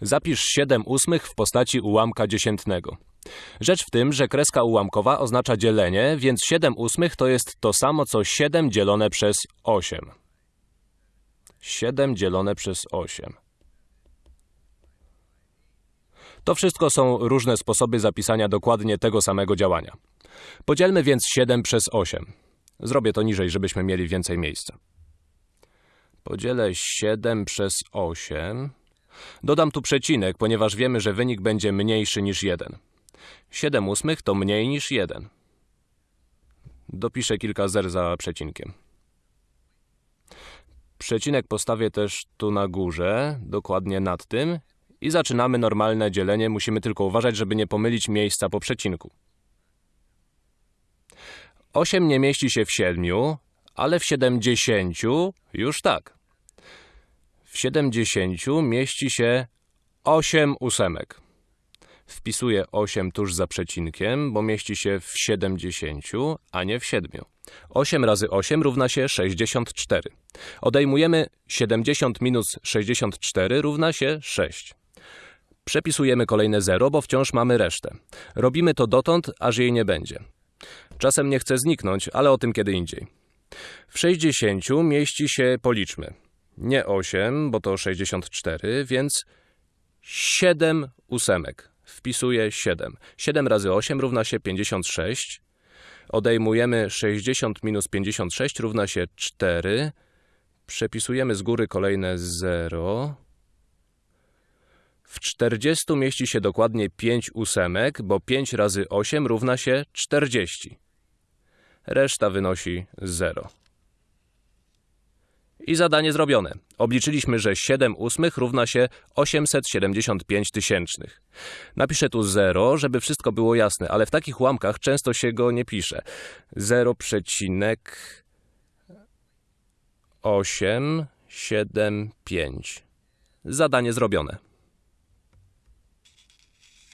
Zapisz 7 ósmych w postaci ułamka dziesiętnego. Rzecz w tym, że kreska ułamkowa oznacza dzielenie, więc 7 ósmych to jest to samo co 7 dzielone przez 8. 7 dzielone przez 8. To wszystko są różne sposoby zapisania dokładnie tego samego działania. Podzielmy więc 7 przez 8. Zrobię to niżej, żebyśmy mieli więcej miejsca. Podzielę 7 przez 8. Dodam tu przecinek, ponieważ wiemy, że wynik będzie mniejszy niż 1. 7 ósmych to mniej niż 1. Dopiszę kilka zer za przecinkiem. Przecinek postawię też tu na górze, dokładnie nad tym. I zaczynamy normalne dzielenie. Musimy tylko uważać, żeby nie pomylić miejsca po przecinku. 8 nie mieści się w 7, ale w 70 już tak. W 70 mieści się 8 ósemek. Wpisuję 8 tuż za przecinkiem, bo mieści się w 70, a nie w 7. 8 razy 8 równa się 64. Odejmujemy 70 minus 64 równa się 6. Przepisujemy kolejne 0, bo wciąż mamy resztę. Robimy to dotąd, aż jej nie będzie. Czasem nie chce zniknąć, ale o tym kiedy indziej. W 60 mieści się, policzmy, nie 8, bo to 64, więc 7 ósemek. Wpisuję 7. 7 razy 8 równa się 56. Odejmujemy 60 minus 56 równa się 4. Przepisujemy z góry kolejne 0. W 40 mieści się dokładnie 5 ósemek, bo 5 razy 8 równa się 40. Reszta wynosi 0. I zadanie zrobione. Obliczyliśmy, że 7 ósmych równa się 875 tysięcznych. Napiszę tu 0, żeby wszystko było jasne, ale w takich ułamkach często się go nie pisze. 0,875. Zadanie zrobione.